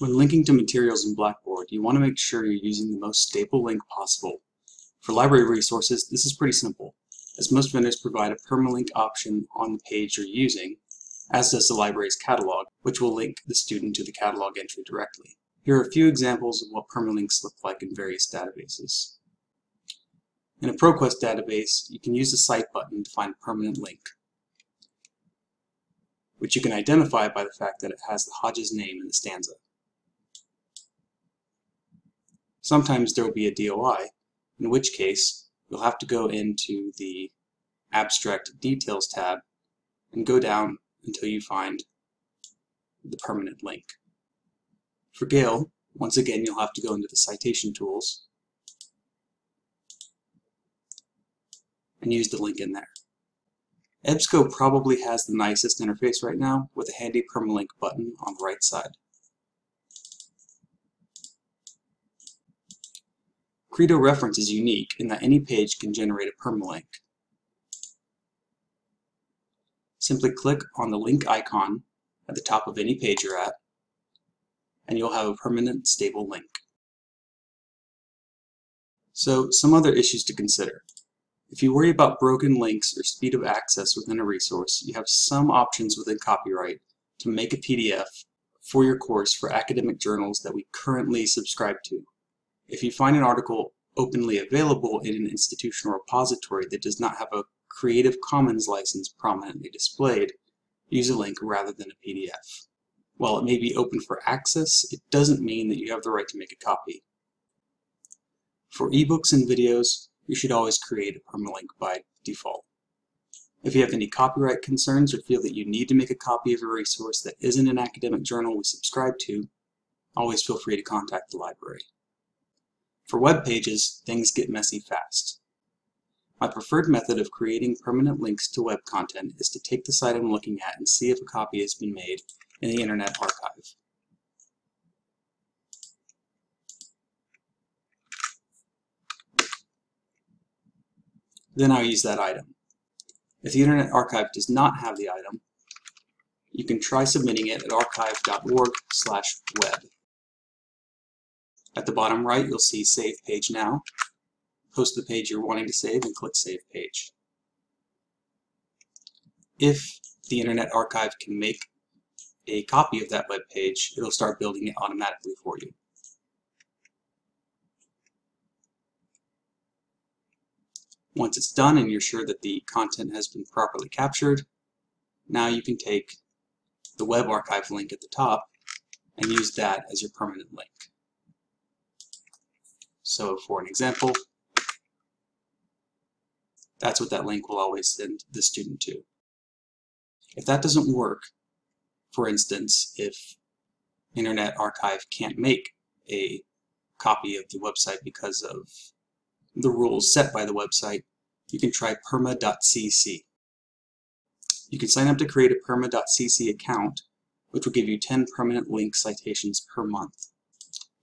When linking to materials in Blackboard, you want to make sure you're using the most stable link possible. For library resources, this is pretty simple, as most vendors provide a permalink option on the page you're using, as does the library's catalog, which will link the student to the catalog entry directly. Here are a few examples of what permalinks look like in various databases. In a ProQuest database, you can use the Cite button to find a permanent link, which you can identify by the fact that it has the Hodges name in the stanza. Sometimes there will be a DOI, in which case you'll have to go into the Abstract Details tab and go down until you find the permanent link. For Gale, once again you'll have to go into the Citation Tools and use the link in there. EBSCO probably has the nicest interface right now with a handy permalink button on the right side. Credo reference is unique in that any page can generate a permalink. Simply click on the link icon at the top of any page you're at, and you'll have a permanent stable link. So, some other issues to consider. If you worry about broken links or speed of access within a resource, you have some options within copyright to make a PDF for your course for academic journals that we currently subscribe to. If you find an article openly available in an institutional repository that does not have a Creative Commons license prominently displayed, use a link rather than a PDF. While it may be open for access, it doesn't mean that you have the right to make a copy. For ebooks and videos, you should always create a permalink by default. If you have any copyright concerns or feel that you need to make a copy of a resource that isn't an academic journal we subscribe to, always feel free to contact the library. For web pages, things get messy fast. My preferred method of creating permanent links to web content is to take the site I'm looking at and see if a copy has been made in the Internet Archive. Then I'll use that item. If the Internet Archive does not have the item, you can try submitting it at archive.org web. At the bottom right, you'll see Save Page Now. Post the page you're wanting to save and click Save Page. If the Internet Archive can make a copy of that web page, it'll start building it automatically for you. Once it's done and you're sure that the content has been properly captured, now you can take the web archive link at the top and use that as your permanent link. So for an example, that's what that link will always send the student to. If that doesn't work, for instance, if Internet Archive can't make a copy of the website because of the rules set by the website, you can try perma.cc. You can sign up to create a perma.cc account, which will give you 10 permanent link citations per month.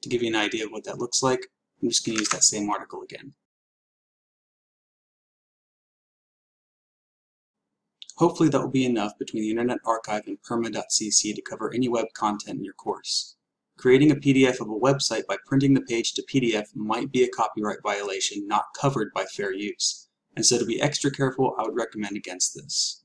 To give you an idea of what that looks like, I'm just going to use that same article again. Hopefully that will be enough between the Internet Archive and perma.cc to cover any web content in your course. Creating a PDF of a website by printing the page to PDF might be a copyright violation not covered by fair use, and so to be extra careful I would recommend against this.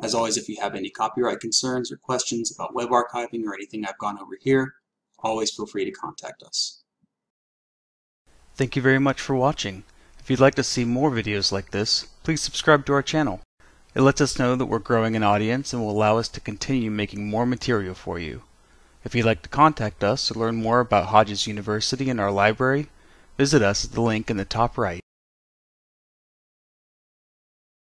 As always, if you have any copyright concerns or questions about web archiving or anything I've gone over here, always feel free to contact us. Thank you very much for watching. If you'd like to see more videos like this, please subscribe to our channel. It lets us know that we're growing an audience and will allow us to continue making more material for you. If you'd like to contact us or learn more about Hodges University and our library, visit us at the link in the top right.